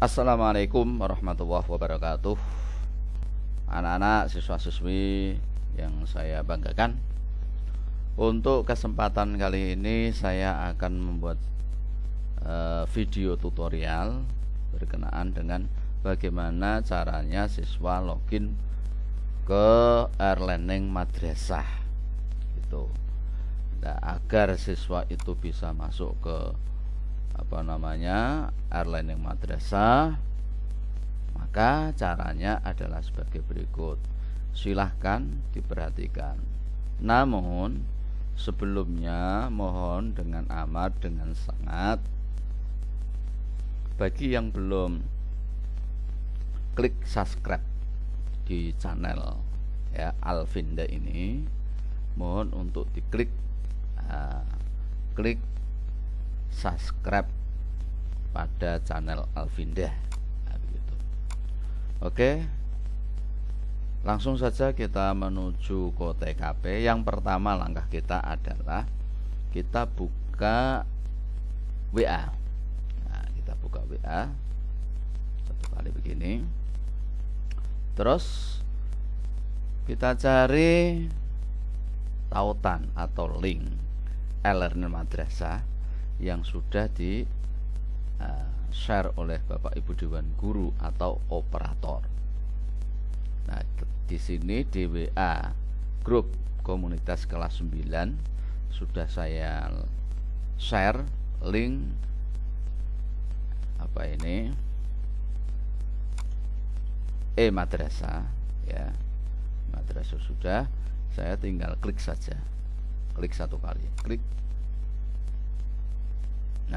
Assalamualaikum warahmatullahi wabarakatuh Anak-anak siswa-siswi yang saya banggakan Untuk kesempatan kali ini saya akan membuat uh, video tutorial Berkenaan dengan bagaimana caranya siswa login ke Airlearning Madrasah gitu. Nah, agar siswa itu bisa masuk ke apa namanya airline yang madrasah maka caranya adalah sebagai berikut. Silahkan diperhatikan. Namun sebelumnya mohon dengan amat dengan sangat. Bagi yang belum klik subscribe di channel ya Alvinda ini. Mohon untuk diklik uh, klik subscribe pada channel Alvinda begitu. Oke langsung saja kita menuju ke TKP yang pertama langkah kita adalah kita buka WA nah, kita buka WA satu kali begini. Terus kita cari tautan atau link e-learning madrasah yang sudah di uh, share oleh Bapak Ibu Dewan Guru atau operator. Nah, di sini di WA grup komunitas kelas 9 sudah saya share link apa ini e madrasah ya madrasah sudah saya tinggal klik saja klik satu kali klik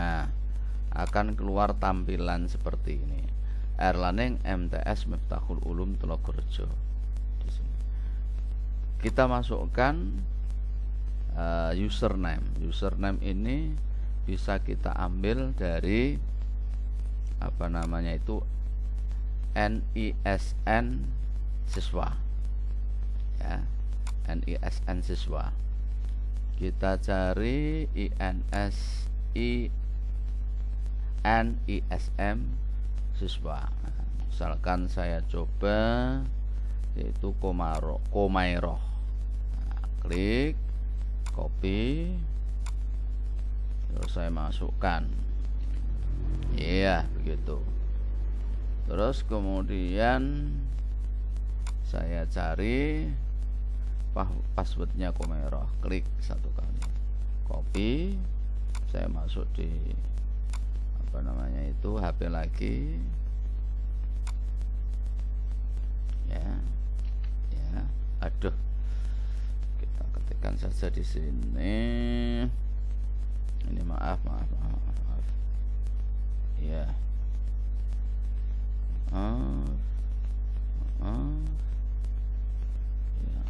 Nah, akan keluar tampilan seperti ini. Erlaneng MTS Miftahul Ulum Telogorejo. Kita masukkan uh, username. Username ini bisa kita ambil dari apa namanya itu NISN siswa. Ya, NISN siswa. Kita cari INSI NISM siswa misalkan saya coba yaitu Komaro Komairoh nah, klik copy. Terus saya masukkan. Iya begitu. Terus kemudian saya cari passwordnya Komairoh klik satu kali. Copy saya masuk di apa namanya itu HP lagi. Ya ya. Aduh. Kita ketikkan saja di sini. Ini maaf maaf maaf maaf ya. Maaf maaf. Ya.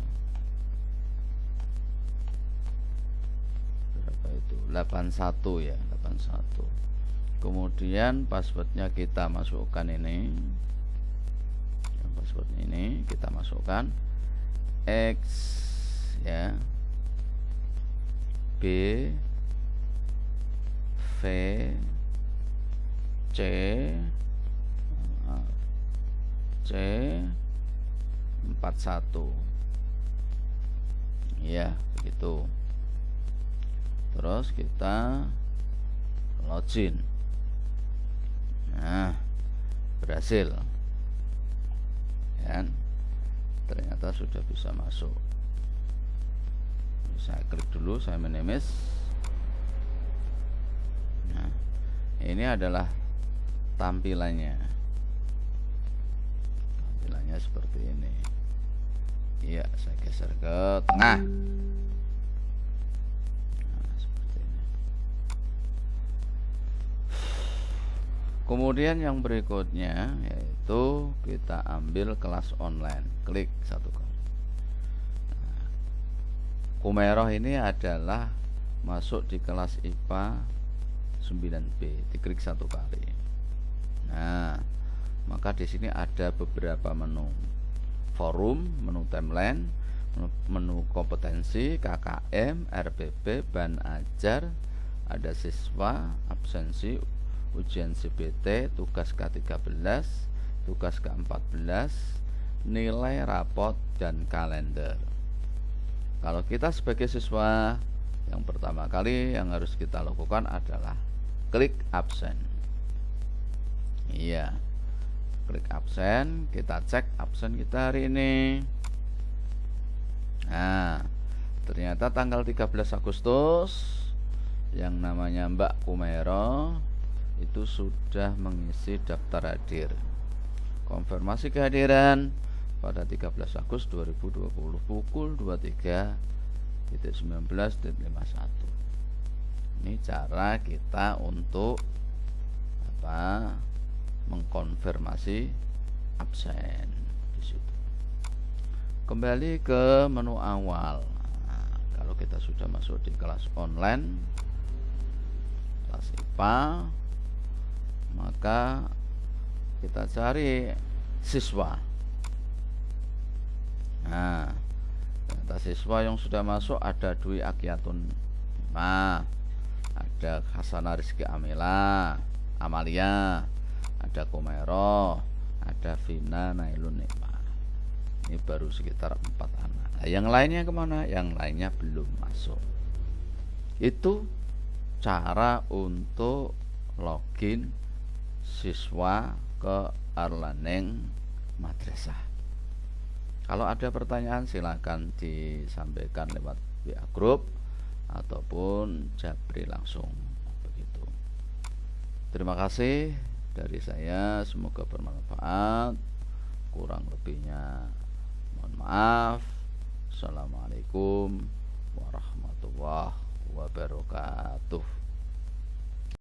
Berapa itu? 81 ya 81 kemudian passwordnya kita masukkan ini. Password ini kita masukkan. X ya. B V C C 41 ya begitu. Terus kita login nah berhasil. Ya ternyata sudah bisa masuk. Saya klik dulu saya menemis. Nah ini adalah tampilannya. Tampilannya seperti ini. Iya saya geser ke tengah kemudian yang berikutnya yaitu kita ambil kelas online. Klik satu kali nah, Kumeroh ini adalah masuk di kelas IPA 9B diklik satu kali. Nah maka di sini ada beberapa menu. Forum menu timeline menu kompetensi KKM RPP ban ajar ada siswa absensi ujian CBT tugas ke-13 tugas ke-14 nilai rapot dan kalender. Kalau kita sebagai siswa yang pertama kali yang harus kita lakukan adalah klik absen. Iya klik absen kita cek absen kita hari ini. Nah ternyata tanggal 13 Agustus yang namanya Mbak Kumero itu sudah mengisi daftar hadir. Konfirmasi kehadiran pada 13 Agustus 2020 pukul 23.19.51 ini cara kita untuk apa mengkonfirmasi absen di situ. Kembali ke menu awal. Kalau kita sudah masuk di kelas online kelas IPA maka kita cari siswa. Nah siswa yang sudah masuk ada Dwi Agiatun nah, ada Hasanah Rizky Amila Amalia ada Komero ada Vina Nailun ini baru sekitar empat anak. Nah, yang lainnya ke mana? Yang lainnya belum masuk. Itu cara untuk login siswa ke Arlaneng Madrasah kalau ada pertanyaan silahkan disampaikan lewat WA Group ataupun Jabri langsung begitu. Terima kasih dari saya, semoga bermanfaat. Kurang lebihnya mohon maaf. Assalamualaikum warahmatullahi wabarakatuh.